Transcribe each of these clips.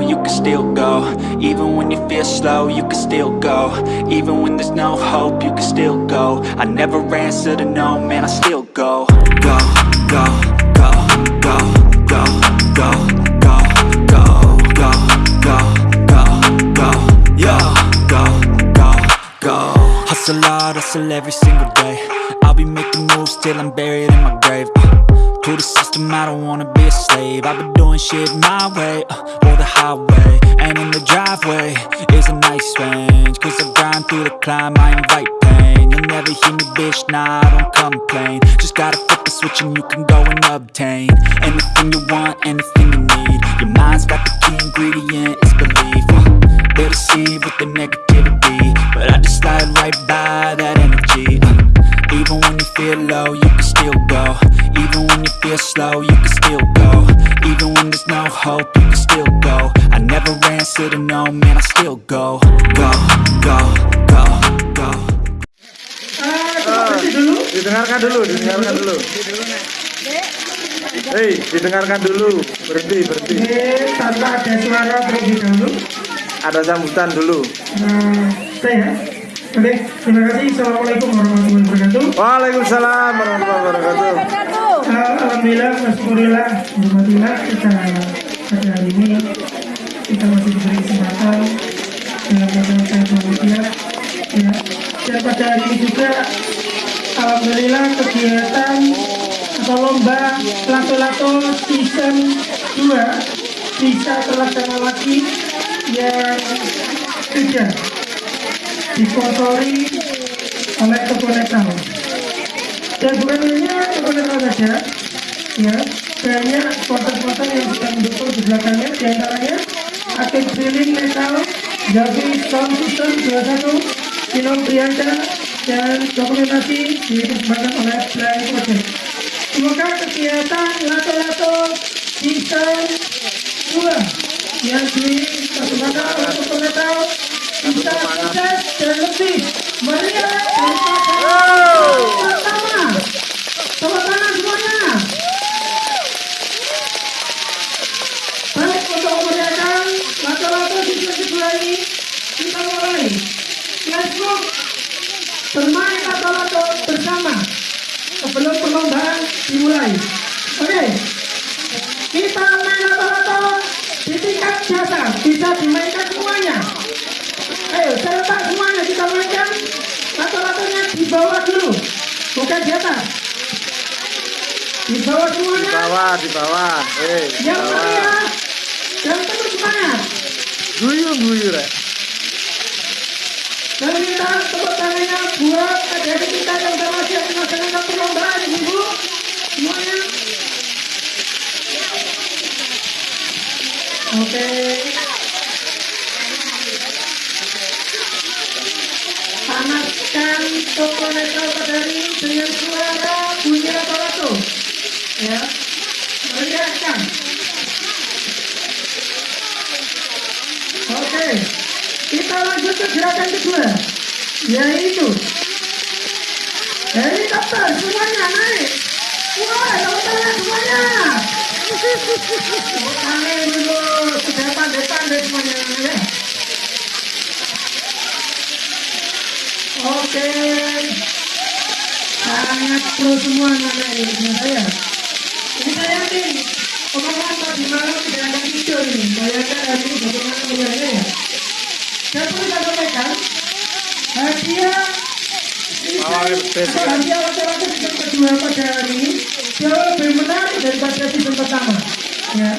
You can still go Even when you feel slow, you can still go Even when there's no hope, you can still go I never answer to no, man, I still go Go, go, go, go, go, go, go, go, go, go, go, go, go, go, go Hustle hard, hustle every single day I'll be making moves till I'm buried in my grave uh, To the system, I don't wanna be a slave. I've been doing shit my way, uh, or the highway. And in the driveway is a nice range Cause I grind through the climb, I invite pain. You'll never hear me, bitch, nah, I don't complain. Just gotta flip the switch and you can go and obtain Anything you want, anything you need. Your mind's to no, man, I still go Go, go, go, go Ah, didengarkan dulu, didengarkan dulu. Hei, didengarkan dulu. Berhenti, berhenti. Tanpa ada suara terlebih dahulu. Ada sambutan dulu. Nah, saya. Oke, terima kasih. Assalamualaikum warahmatullahi wabarakatuh. Waalaikumsalam warahmatullahi wabarakatuh. Uh, Alhamdulillah, Alhamdulillah, Alhamdulillah kita pada hari ini kita masih diberi kesempatan dalam menggunakan media ya. Dan pada hari ini juga Alhamdulillah kegiatan atau lomba lato-lato season 2 bisa terlaksana lagi yang sudah disponsori oleh Keponetal dan bukan hanya Keponetal saja ya banyak sponsor-sponsor yang sedang mendukung di belakangnya di antaranya Aktif Drilling Metal Javi Sound System 21 Kino Priyanka dan dokumentasi dipersembahkan oleh Blind Project. Semoga kegiatan lato-lato season 2 yang oleh sukses dan lebih. Meriah Di bawah Di bawah, di bawah. Hei, di yang bawah. meriah dan penuh semangat. Guyu, guyu, rek. Dan kita tepuk tangannya buat adik-adik kita yang sudah masih melaksanakan perlombaan, ibu. Semuanya. Oke. Panaskan toko metal pada hari ini dengan suara bunyi lato-lato. Ya. Meriahkan. Oke. Kita lanjut ke gerakan kedua. Yaitu helikopter semuanya naik. Wah, tepuk tangan semuanya. Oke. Sangat pro semua anak ini saya. Ini saya yakin omongan tadi malam tidak akan tidur ini. Bayangkan hari bagaimana melihatnya ya. Dan perlu saya hadiah Ya. kedua pada hari ini jauh lebih menarik daripada season pertama. Ya.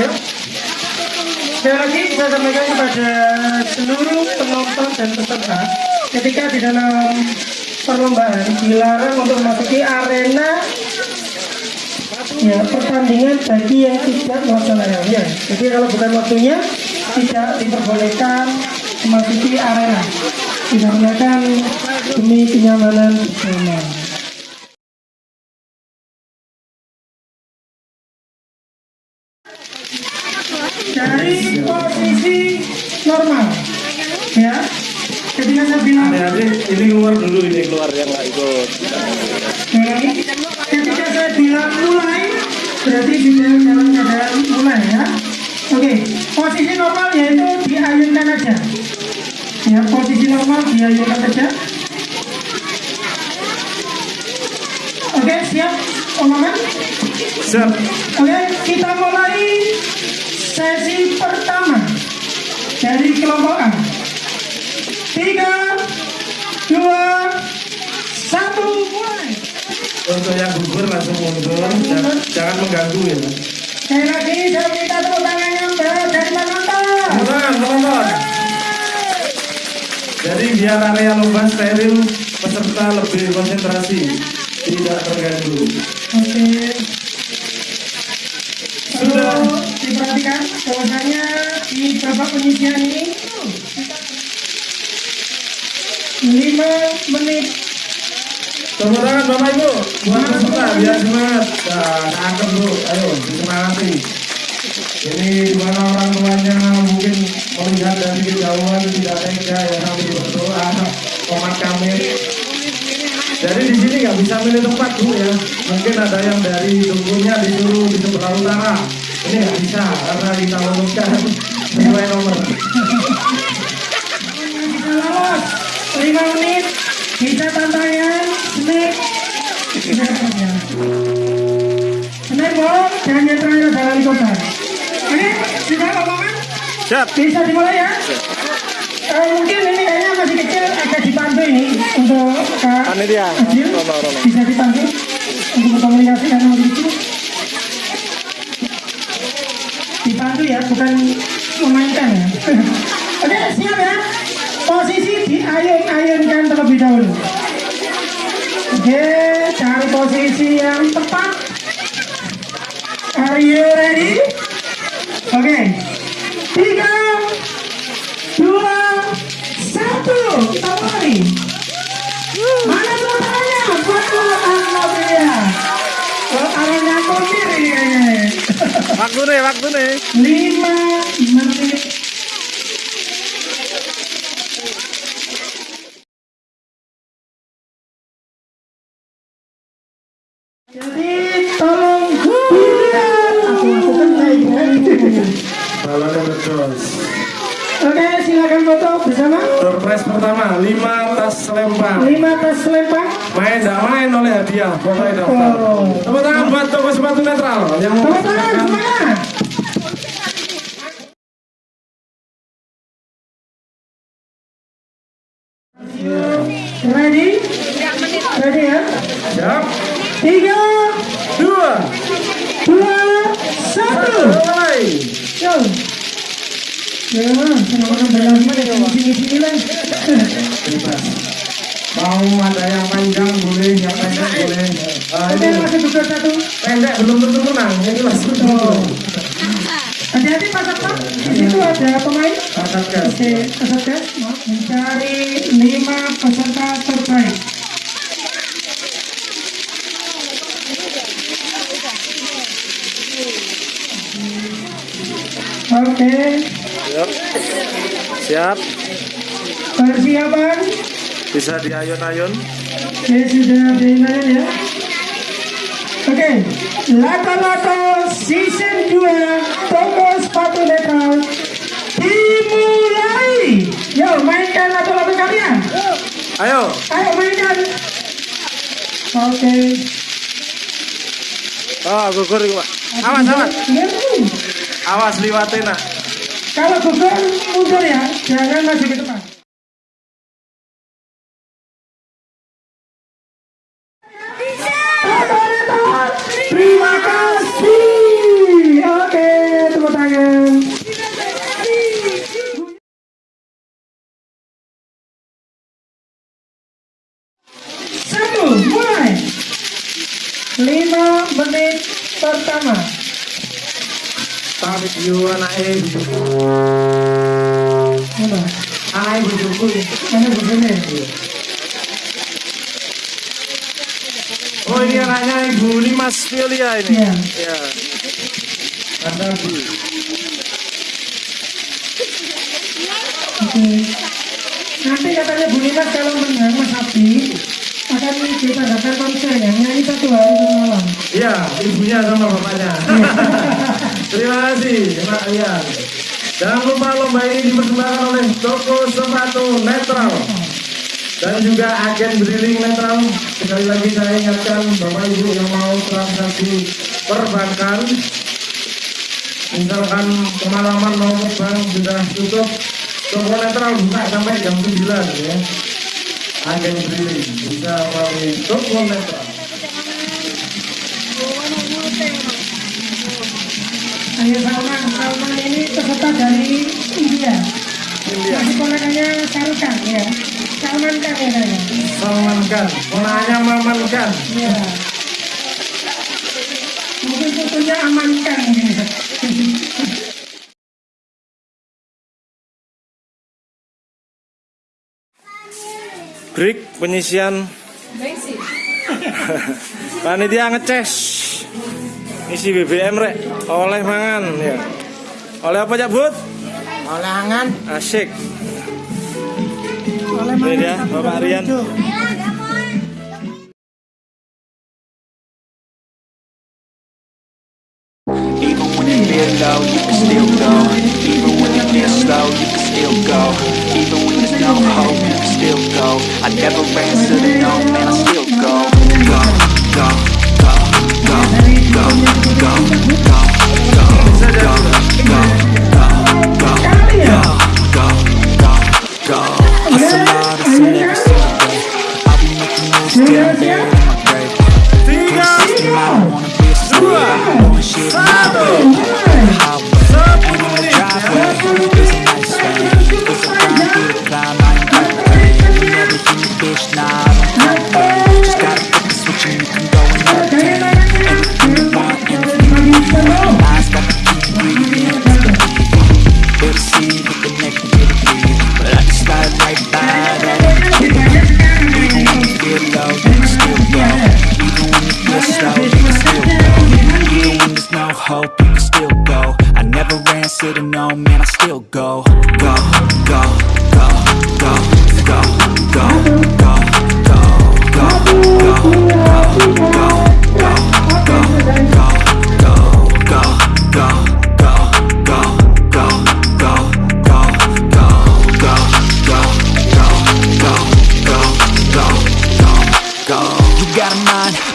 Yuk. Sekali lagi saya sampaikan kepada seluruh penonton dan peserta ketika di dalam perlombaan dilarang untuk memasuki arena ya pertandingan bagi yang tidak melaksanakannya. Jadi kalau bukan waktunya tidak diperbolehkan memasuki arena dikarenakan demi kenyamanan bersama. dari posisi normal ya ketika saya bilang ini keluar dulu ini keluar yang nggak ikut. Jadi, ketika saya bilang mulai, berarti sudah dalam keadaan mulai ya. Oke, posisi normal yaitu diayunkan aja. Ya, posisi normal diayunkan aja. Oke, siap, omongan? Siap. Oke, kita mulai sesi pertama dari kelompok A. Tiga, dua, satu, mulai. Untuk yang gugur langsung mundur, jangan, jangan mengganggu ya. Sekali lagi saya minta tepuk tangan yang berat dari penonton. Teman, teman. Jadi biar area lomba steril, peserta lebih konsentrasi, tidak terganggu. Oke. Sudah. Perlu diperhatikan bahwasanya di babak penyisian ini lima menit Tepuk tangan Bapak Ibu, buat peserta biar semangat. Nah, cakep Bu, ayo disemangati. Ini di mana orang tuanya mungkin melihat dari kejauhan tidak tega ya sambil berdoa komat kami. Jadi di sini nggak bisa milih tempat bu ya. Mungkin ada yang dari tunggunya disuruh di sebelah utara. Ini nggak bisa karena kita menemukan sesuai nomor. lima menit Siap. bisa dimulai ya? Eh, mungkin ini kayaknya masih kecil agak dibantu ini untuk Kak Panitia. Bisa dibantu untuk berkomunikasi karena masih kecil dibantu ya bukan memainkan ya. Oke siap ya. Posisi diayun-ayunkan terlebih dahulu. Oke cari posisi yang tepat Waktu nih, waktu nih. lima menit jadi tolong dilihat aku. Balonnya terus. oke silakan foto bersama Surprise pertama, 5 tas lempar. lima tas lempar Main tidak main oleh hadiah, pokoknya daftar. Oh. Tepuk tangan buat toko sepatu netral yang tepuk tangan mempersembahkan Mau ada yang panjang boleh, yang pendek boleh. Oke, ini masih buka satu. pendek belum tentu menang, ini Oh. Hati-hati Pak Satpam, di situ ada pemain. Angkat gas. Oke, peserta mencari lima peserta terbaik. Siap. Siap. persiapan. Bisa diayun-ayun. Oke, sudah diingat ya. Oke, Lato-Lato Season 2 Toko Sepatu Netral dimulai. Yo, mainkan lato-lato kalian. Ayo. Ayo mainkan. Oke. Oh, gugur Pak. Awas, awas. Awas liwatin, nak. Kalau gugur mundur ya, jangan maju ke depan. Terima kasih. Lima menit pertama. Tarik yo anake? Anake bojoku. Mana begini? Oh, ini anaknya Ibu ini Mas Violia ini. Iya. Ya. Anda Bu. Oke. Nanti katanya Bu Nina kalau menang Mas Abdi akan kita datang konsernya nyanyi satu hari satu malam. Iya, ibunya sama bapaknya. Terima kasih, Pak Ian. Jangan lupa lomba ini dipersembahkan oleh toko sepatu netral dan juga agen drilling netral. Sekali lagi saya ingatkan Bapak Ibu yang mau transaksi perbankan, misalkan kemalaman mau bank sudah tutup, toko netral buka sampai jam 9 ya. Agen drilling bisa melalui toko netral. Ayo Salman, Salman ini peserta dari India. India. Masih ponakannya Sarukan ya. Salman kan ya kayaknya. Salman Khan, ponanya Maman Khan. Iya. Mungkin fotonya amankan mungkin. Break penyisian Panitia ngeces Isi BBM rek. Oleh mangan ya. Oleh apa Cak Bud? Oleh angan. Asik. Oleh dia satu Bapak Rian. Lucu. Even when you feel low, you can still go. Even when you feel slow, you can still go. Even when there's no hope, you can still go. I never answer to no, man, I still go Go, go, go, go, go, go, go, go,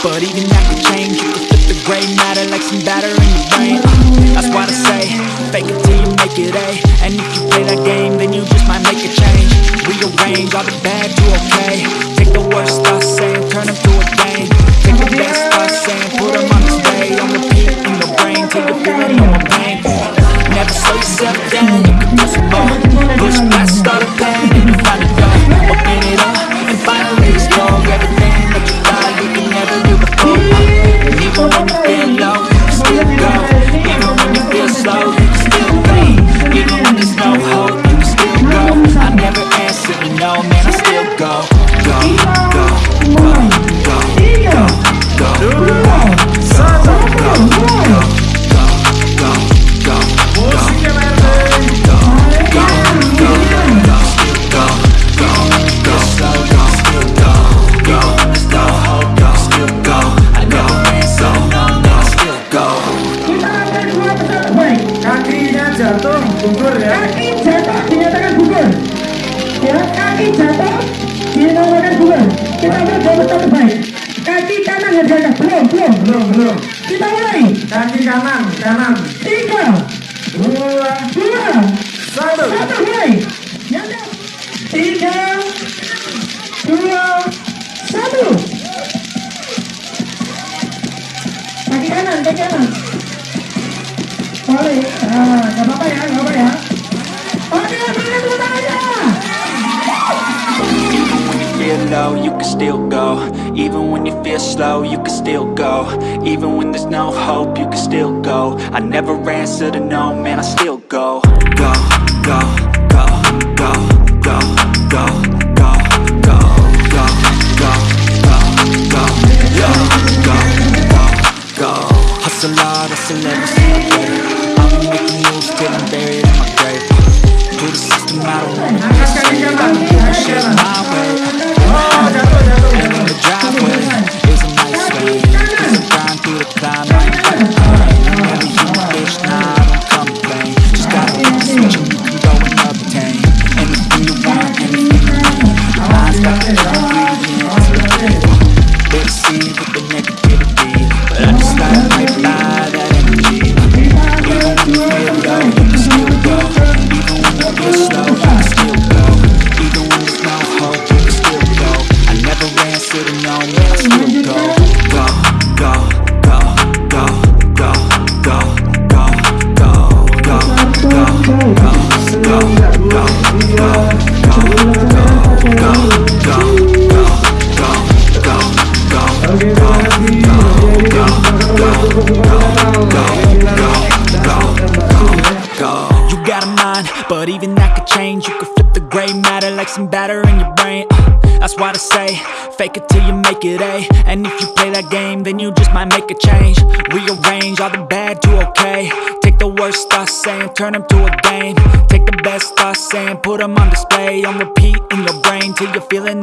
but even that can change. You can flip the gray matter like some batter in your brain. That's why I say, fake it till you make it A. And if you play that game, then you just might make a change. Rearrange all the bad to okay. Take the worst thoughts saying, turn them to a game. Take the best thoughts saying, put them on display. On repeat in your brain till you feel no more pain. Never slow yourself down, you can some more. Push past all the pain and you find a Feel low, you can still go. Even when you feel slow, you can still go. Even when there's no hope, you can still go. I never answer to no, man, I still go, Gracias. Like some batter in your brain uh, That's why I say, fake it till you make it A And if you play that game, then you just might make a change. Rearrange all the bad to okay. Take the worst thoughts saying, turn them to a game. Take the best thoughts saying, put them on display. On repeat in your brain till you're feeling